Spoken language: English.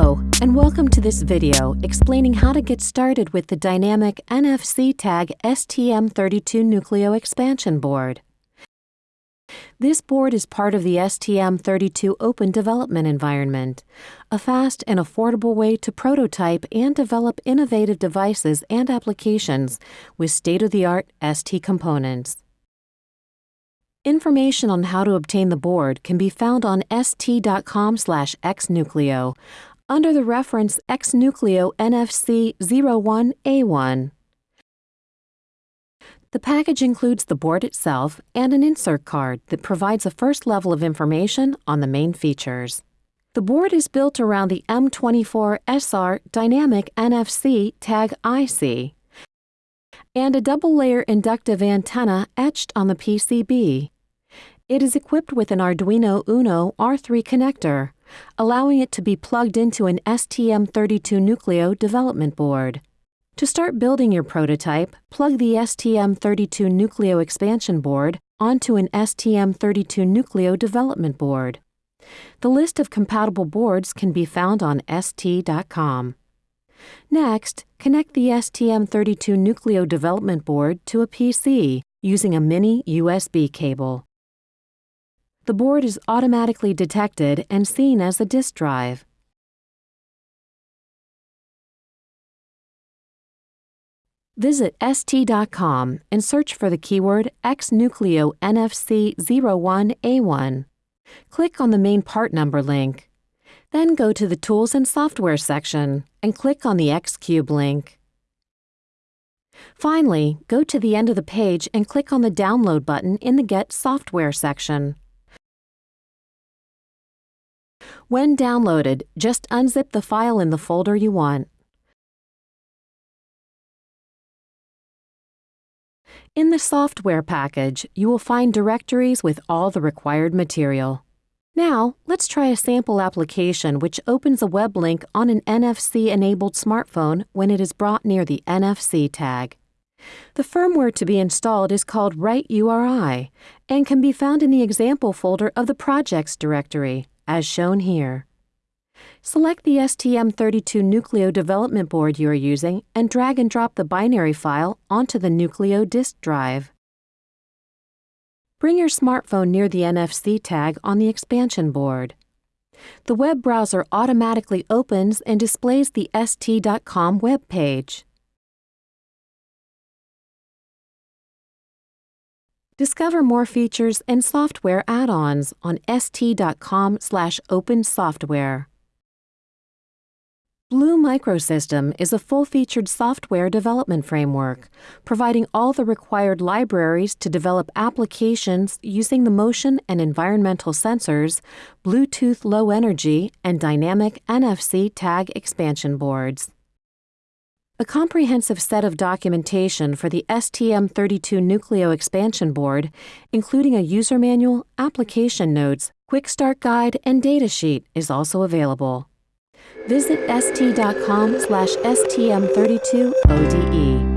Hello, and welcome to this video explaining how to get started with the dynamic NFC tag STM32 Nucleo expansion board. This board is part of the STM32 Open Development Environment, a fast and affordable way to prototype and develop innovative devices and applications with state-of-the-art ST components. Information on how to obtain the board can be found on st.com/xnucleo under the reference xnucleo NFC 01A1. The package includes the board itself and an insert card that provides a first level of information on the main features. The board is built around the M24SR Dynamic NFC Tag IC and a double-layer inductive antenna etched on the PCB. It is equipped with an Arduino Uno R3 connector, allowing it to be plugged into an STM32 Nucleo development board. To start building your prototype, plug the STM32 Nucleo expansion board onto an STM32 Nucleo development board. The list of compatible boards can be found on ST.com. Next, connect the STM32 Nucleo development board to a PC using a mini USB cable. The board is automatically detected and seen as a disk drive. Visit ST.com and search for the keyword XNucleo NFC 01A1. Click on the main part number link. Then go to the Tools and Software section and click on the Xcube link. Finally, go to the end of the page and click on the Download button in the Get Software section. When downloaded, just unzip the file in the folder you want. In the software package, you will find directories with all the required material. Now, let's try a sample application which opens a web link on an NFC-enabled smartphone when it is brought near the NFC tag. The firmware to be installed is called WriteURI and can be found in the example folder of the projects directory, as shown here. Select the STM32 Nucleo development board you are using and drag and drop the binary file onto the Nucleo disk drive. Bring your smartphone near the NFC tag on the expansion board. The web browser automatically opens and displays the st.com web page. Discover more features and software add-ons on st.com/opensoftware. Blue Microsystem is a full-featured software development framework, providing all the required libraries to develop applications using the motion and environmental sensors, Bluetooth Low Energy, and dynamic NFC tag expansion boards. A comprehensive set of documentation for the STM32 Nucleo expansion board, including a user manual, application notes, quick start guide, and datasheet is also available. Visit st.com slash stm32ode.